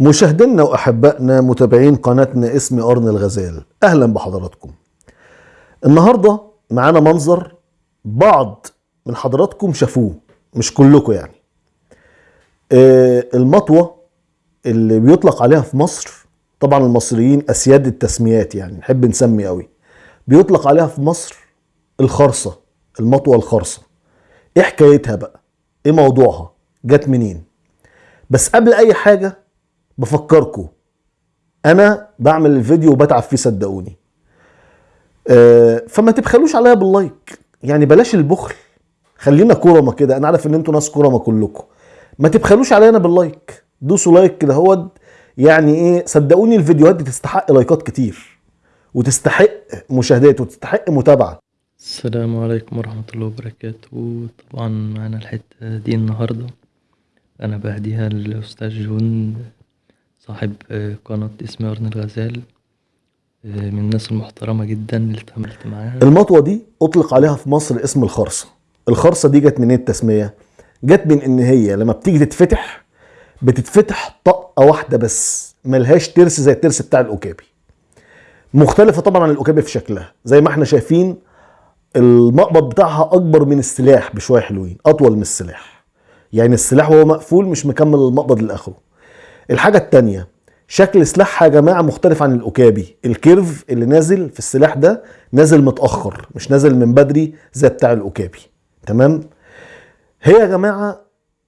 مشاهدينا وأحبائنا متابعين قناتنا اسمي أرن الغزال أهلا بحضراتكم. النهارده معانا منظر بعض من حضراتكم شافوه مش كلكم يعني. آه، المطوة اللي بيطلق عليها في مصر طبعا المصريين أسياد التسميات يعني نحب نسمي قوي. بيطلق عليها في مصر الخرصة المطوة الخرصة. إيه حكايتها بقى؟ إيه موضوعها؟ جت منين؟ بس قبل أي حاجة بفكركم أنا بعمل الفيديو وبتعب فيه صدقوني. آه، فما تبخلوش عليا بال like. يعني بلاش البخل. خلينا كرمة كده. أنا عارف إن أنتوا ناس كرمة كلكم ما تبخلوش علينا بال like. دوسوا like كده. هو يعني إيه؟ صدقوني الفيديوهات دي تستحق لايكات كتير. وتستحق مشاهدات وتستحق متابعة. السلام عليكم ورحمة الله وبركاته. طبعا معانا الحتة دي النهاردة. أنا بهديها للأستاذ جون. صاحب آه، قناة اسمي أرن الغزال آه، من الناس المحترمة جدا اللي اتعاملت معاها. المطوة دي أطلق عليها في مصر اسم الخرصة. الخرصة دي جت منين التسمية؟ جت من إن هي لما بتيجي تتفتح بتتفتح طقة واحدة بس ملهاش ترس زي الترس بتاع الأكابي مختلفة طبعا عن الأكابي في شكلها. زي ما إحنا شايفين المقبض بتاعها أكبر من السلاح بشوية حلوين أطول من السلاح. يعني السلاح وهو مقفول مش مكمل المقبض لآخره. الحاجة التانية شكل سلاحها يا جماعة مختلف عن الأوكابي. الكيرف اللي نازل في السلاح ده نازل متأخر مش نازل من بدري زي بتاع الأوكابي. تمام؟ هي يا جماعة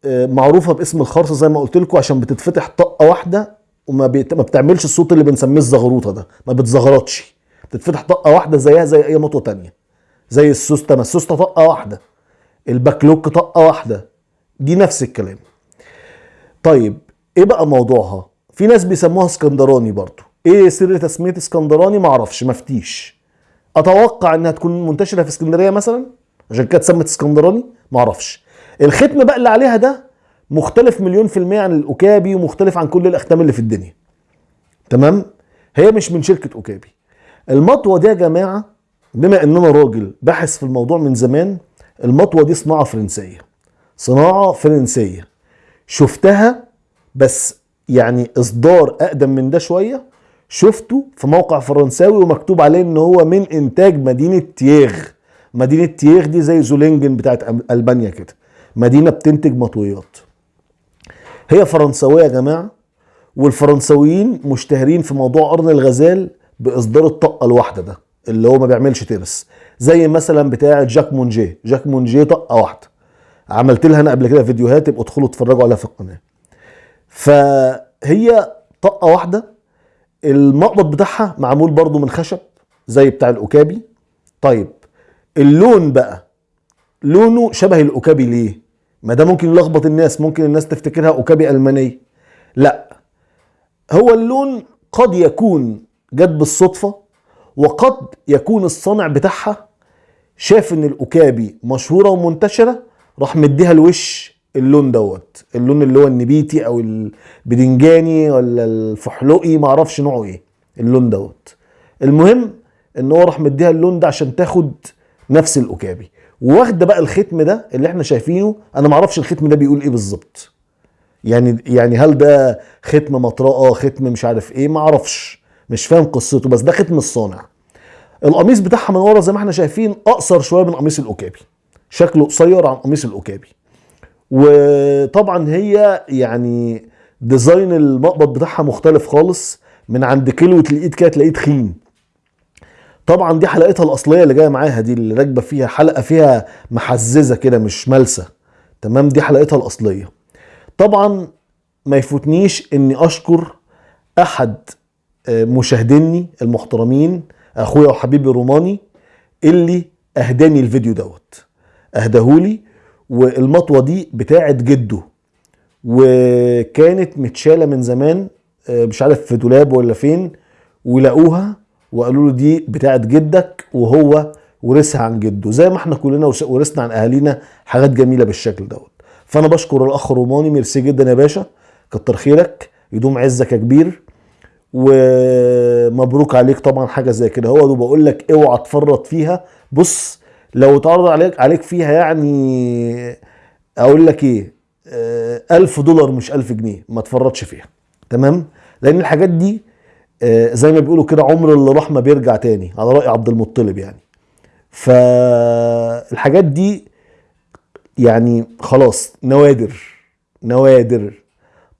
آه، معروفة باسم الخرصه زي ما قلت لكم عشان بتتفتح طقة واحدة وما بيت... ما بتعملش الصوت اللي بنسميه الزغروطة ده ما بتزغرطش. بتتفتح طقة واحدة زيها زي أي مطوة تانية. زي السوسته ما السوسته طقة واحدة. ال back lock طقة واحدة. دي نفس الكلام. طيب إيه بقى موضوعها؟ في ناس بيسموها اسكندراني برضو. إيه سر تسمية اسكندراني؟ معرفش مفتيش أتوقع انها تكون منتشرة في اسكندرية مثلا؟ عشان كده اتسمت اسكندراني؟ معرفش. الختم بقى اللي عليها ده مختلف مليون في المية عن الأكابي ومختلف عن كل الأختام اللي في الدنيا. تمام؟ هي مش من شركة أكابي المطوة دي يا جماعة بما ان أنا راجل باحث في الموضوع من زمان المطوة دي صناعة فرنسية. صناعة فرنسية. شفتها؟ بس يعني إصدار أقدم من ده شوية شفته في موقع فرنساوي ومكتوب عليه إن هو من إنتاج مدينة تييغ. مدينة تييغ دي زي زولينجن بتاعت ألبانيا كده. مدينة بتنتج مطويات. هي فرنساوية يا جماعة والفرنساويين مشتهرين في موضوع قرن الغزال بإصدار الطقه الواحدة ده اللي هو ما بيعملش ترس زي مثلا بتاعه جاك مونجيه جاك مونجيه طقه واحدة. عملت لها أنا قبل كده فيديوهات يبقوا ادخلوا اتفرجوا عليها في القناة. فهي طقه واحدة المقبض بتاعها معمول برضو من خشب زي بتاع الأوكابي. طيب اللون بقى لونه شبه الأوكابي ليه؟ ما ده ممكن يلخبط الناس ممكن الناس تفتكرها أوكابي ألمانية. لا هو اللون قد يكون جت بالصدفة وقد يكون الصانع بتاعها شاف إن الأوكابي مشهورة ومنتشرة راح مديها الوش اللون دوت. اللون اللي هو النبيتي أو البدنجاني ولا الفحلقي معرفش نوعه إيه. اللون دوت. المهم إن هو راح مديها اللون ده عشان تاخد نفس الأوكابي. واخده بقى الختم ده اللي إحنا شايفينه أنا معرفش الختم ده بيقول إيه بالظبط. يعني يعني هل ده ختم مطرقة ختم مش عارف إيه؟ ما أعرفش. مش فاهم قصته بس ده ختم الصانع. القميص بتاعها من ورا زي ما إحنا شايفين أقصر شوية من قميص الأوكابي. شكله قصير عن قميص الأوكابي. وطبعا هي يعني design المقبض بتاعها مختلف خالص من عند كلوة الايد كده تلاقيه تخين. طبعا دي حلقتها الأصلية اللي جاية معاها دي اللي راكبة فيها حلقة فيها محززة كده مش ملسة. تمام؟ دي حلقتها الأصلية. طبعا ما يفوتنيش إني أشكر أحد آه، مشاهديني المحترمين أخويا وحبيبي روماني اللي أهداني الفيديو دوت. اهداهولي والمطوة دي بتاعت جده وكانت متشالة من زمان آه، مش عارف في دولاب ولا فين ولقوها وقالوا له دي بتاعت جدك وهو ورثها عن جده. زي ما إحنا كلنا ورث- ورثنا عن أهالينا حاجات جميلة بالشكل دوت. فأنا بشكر الأخ روماني ميرسي جدا يا باشا كتر خيرك يدوم عزك يا كبير ومبروك عليك طبعا حاجة زي كده. هو بقول لك اوعى تفرط فيها. بص لو اتعرض عليك عليك فيها يعني أقول لك إيه آه، ألف دولار مش ألف جنيه ما تفرطش فيها تمام؟ لأن الحاجات دي آه، زي ما بيقولوا كده عمر اللي راح ما بيرجع تاني على رأي عبد المطلب يعني. فالحاجات دي يعني خلاص نوادر نوادر.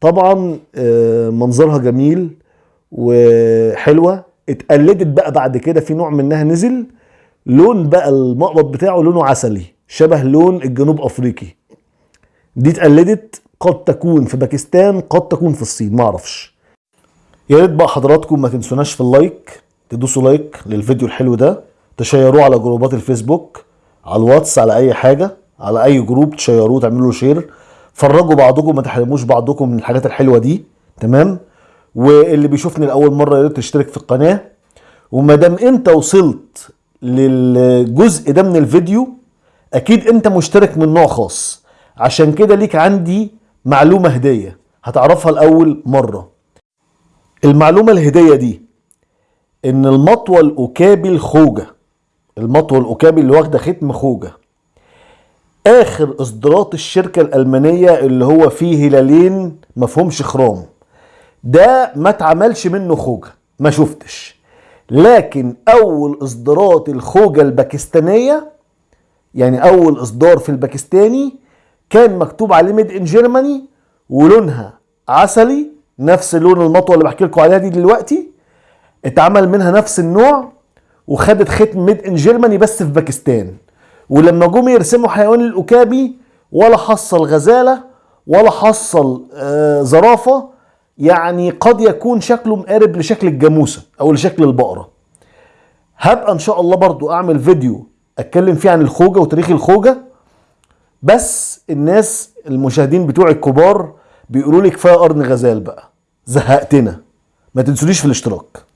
طبعا آه، منظرها جميل وحلوة. اتقلدت بقى بعد كده في نوع منها نزل لون بقى المقبض بتاعه لونه عسلي شبه لون الجنوب أفريقي. دي اتقلدت قد تكون في باكستان قد تكون في الصين معرفش يا ريت بقى حضراتكم ما تنسوناش في ال like تدوسوا like للفيديو الحلو ده تشيروه على جروبات الفيسبوك على الواتس على أي حاجة على أي group تشيروه تعملوا له share فرجوا بعضكم ما تحرموش بعضكم من الحاجات الحلوة دي تمام؟ واللي بيشوفني لأول مرة يا ريت تشترك في القناة. وما دام أنت وصلت للجزء ده من الفيديو أكيد أنت مشترك من نوع خاص. عشان كده ليك عندي معلومة هدية هتعرفها لأول مرة. المعلومة الهدية دي إن المطوة الاوكابي الخوجه المطوة الاوكابي اللي واخدة ختم خوجة. آخر إصدارات الشركة الألمانية اللي هو فيه هلالين مفهومش خرام. ده ما اتعملش منه خوجة ما شفتش. لكن أول إصدارات الخوجة الباكستانية يعني أول إصدار في الباكستاني كان مكتوب عليه made in Germany ولونها عسلي نفس لون المطوة اللي بحكي لكم عليها دي دلوقتي اتعمل منها نفس النوع وخدت ختم made in Germany بس في باكستان. ولما جم يرسموا حيوان الأوكابي ولا حصل غزالة ولا حصل آه زرافة يعني قد يكون شكله مقارب لشكل الجاموسة أو لشكل البقرة. هبقى إن شاء الله برضو أعمل فيديو أتكلم فيه عن الخوجة وتاريخ الخوجة بس الناس المشاهدين بتوعي الكبار بيقولوا لي كفايه قرن غزال بقى. زهقتنا. ما تنسونيش في الاشتراك.